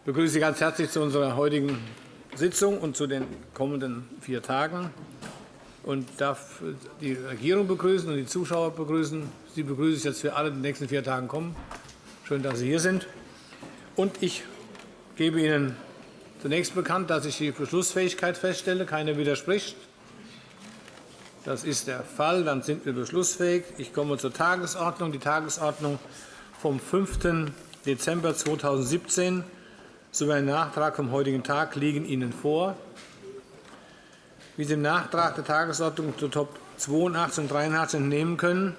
Ich begrüße Sie ganz herzlich zu unserer heutigen Sitzung und zu den kommenden vier Tagen und darf die Regierung begrüßen und die Zuschauer begrüßen. Sie begrüße ich jetzt für alle, die in den nächsten vier Tagen kommen. Schön, dass Sie hier sind. Und ich gebe Ihnen zunächst bekannt, dass ich die Beschlussfähigkeit feststelle. Keiner widerspricht. Das ist der Fall. Dann sind wir beschlussfähig. Ich komme zur Tagesordnung. Die Tagesordnung vom 5. Dezember 2017 sowie ein Nachtrag vom heutigen Tag liegen Ihnen vor. Wie Sie im Nachtrag der Tagesordnung zu Top 82 und 83 entnehmen können,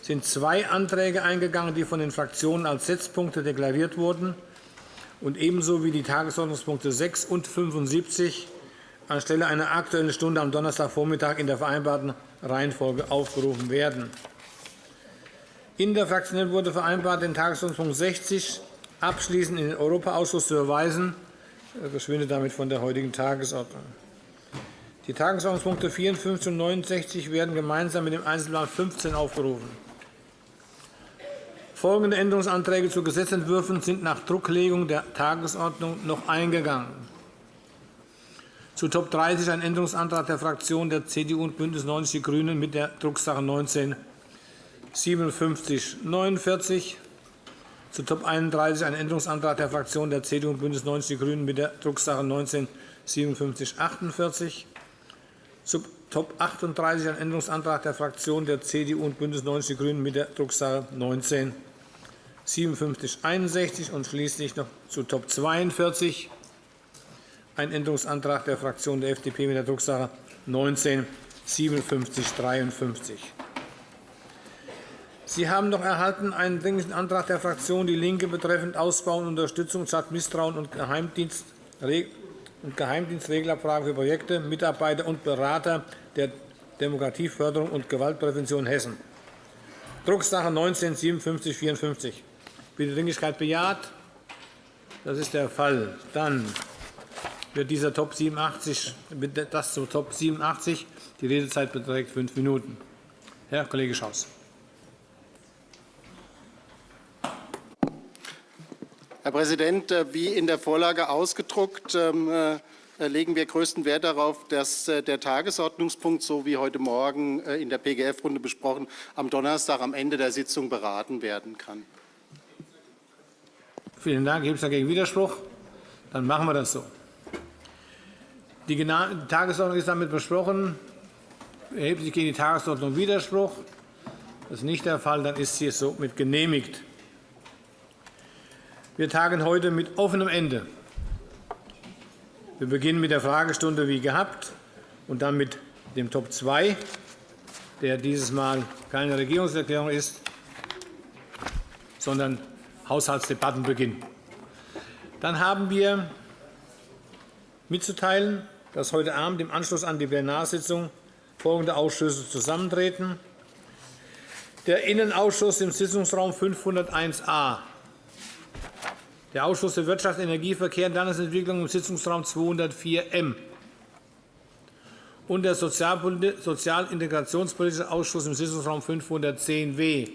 sind zwei Anträge eingegangen, die von den Fraktionen als Setzpunkte deklariert wurden und ebenso wie die Tagesordnungspunkte 6 und 75 anstelle einer Aktuellen Stunde am Donnerstagvormittag in der vereinbarten Reihenfolge aufgerufen werden. In der Fraktion wurde vereinbart, den Tagesordnungspunkt 60 abschließend in den Europaausschuss zu verweisen. Er verschwindet damit von der heutigen Tagesordnung. Die Tagesordnungspunkte 54 und 69 werden gemeinsam mit dem Einzelplan 15 aufgerufen. Folgende Änderungsanträge zu Gesetzentwürfen sind nach Drucklegung der Tagesordnung noch eingegangen. Zu Top 30 ein Änderungsantrag der Fraktionen der CDU und BÜNDNIS 90 die GRÜNEN mit der Drucksache 19 5749. Zu Top 31 ein Änderungsantrag der Fraktionen der CDU und BÜNDNIS 90 die GRÜNEN mit der Drucksache 19 5748. Zu Top 38 ein Änderungsantrag der Fraktionen der CDU und BÜNDNIS 90 die GRÜNEN mit der Drucksache 19 5761 und schließlich noch zu Top 42 ein Änderungsantrag der Fraktion der FDP mit der Drucksache 19 5753. Sie haben noch erhalten einen Dringlichen Antrag der Fraktion DIE LINKE betreffend Ausbau und Unterstützung statt Misstrauen und Geheimdienstregelabfragen für Projekte, Mitarbeiter und Berater der Demokratieförderung und Gewaltprävention Hessen. Drucksache 19 5754. Bitte Dringlichkeit bejaht. Das ist der Fall. Dann wird dieser Top 87, das zu Top 87. Die Redezeit beträgt fünf Minuten. Herr Kollege Schaus. Herr Präsident, äh, wie in der Vorlage ausgedruckt, ähm, äh, legen wir größten Wert darauf, dass äh, der Tagesordnungspunkt, so wie heute Morgen in der PGF-Runde besprochen, am Donnerstag am Ende der Sitzung beraten werden kann. Vielen Dank. Gibt es dagegen Widerspruch? Dann machen wir das so. Die Tagesordnung ist damit besprochen. Erhebt sich gegen die Tagesordnung Widerspruch? Das ist nicht der Fall. Dann ist sie somit genehmigt. Wir tagen heute mit offenem Ende. Wir beginnen mit der Fragestunde wie gehabt und dann mit dem Top 2, der dieses Mal keine Regierungserklärung ist, sondern Haushaltsdebattenbeginn. Dann haben wir mitzuteilen, dass heute Abend im Anschluss an die Plenarsitzung folgende Ausschüsse zusammentreten. Der Innenausschuss im Sitzungsraum 501a der Ausschuss für Wirtschaft, Energie, Verkehr und Landesentwicklung im Sitzungsraum 204m und der Sozialintegrationspolitische Ausschuss im Sitzungsraum 510w.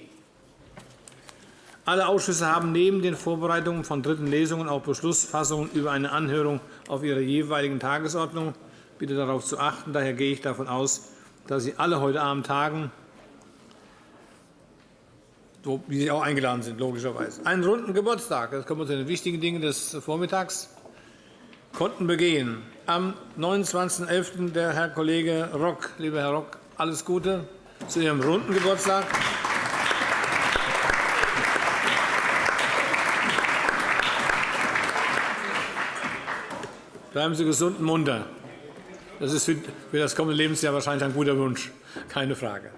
Alle Ausschüsse haben neben den Vorbereitungen von dritten Lesungen auch Beschlussfassungen über eine Anhörung auf ihrer jeweiligen Tagesordnung. Bitte darauf zu achten. Daher gehe ich davon aus, dass Sie alle heute Abend tagen wie Sie auch eingeladen sind, logischerweise. Einen runden Geburtstag, das kommen wir zu den wichtigen Dingen des Vormittags, konnten begehen. Am 29.11. der Herr Kollege Rock. Lieber Herr Rock, alles Gute zu Ihrem runden Geburtstag. Bleiben Sie gesund und munter. Das ist für das kommende Lebensjahr wahrscheinlich ein guter Wunsch, keine Frage.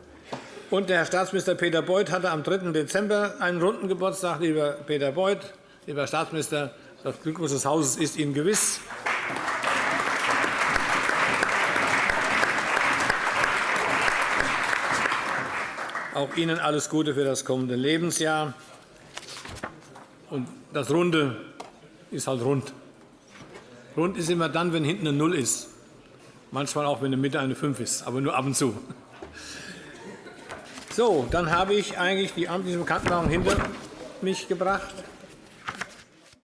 Und der Herr Staatsminister Peter Beuth hatte am 3. Dezember einen runden Geburtstag. Lieber Peter Beuth, lieber Herr Staatsminister, das Glückwunsch des Hauses ist Ihnen gewiss. Auch Ihnen alles Gute für das kommende Lebensjahr. Und das Runde ist halt rund. Rund ist immer dann, wenn hinten eine Null ist. Manchmal auch, wenn in der Mitte eine 5 ist, aber nur ab und zu. So, dann habe ich eigentlich die amtliche Bekanntmachung hinter mich gebracht.